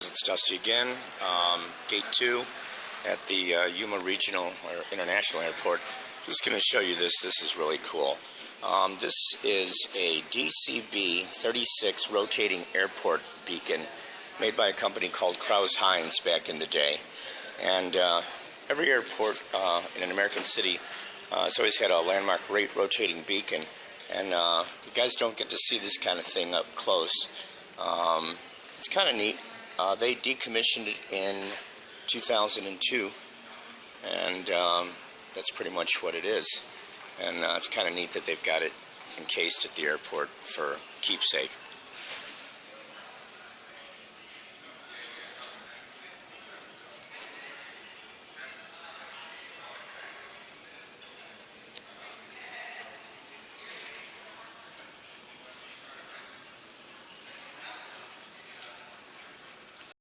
It's Dusty again. Um, gate two at the uh, Yuma Regional or International Airport. Just going to show you this. This is really cool. Um, this is a DCB 36 rotating airport beacon made by a company called Crouse-Hinds back in the day. And uh, every airport uh, in an American city uh, has always had a landmark rate rotating beacon. And uh, you guys don't get to see this kind of thing up close. Um, it's kind of neat. Uh, they decommissioned it in 2002, and um, that's pretty much what it is. And uh, it's kind of neat that they've got it encased at the airport for keepsake.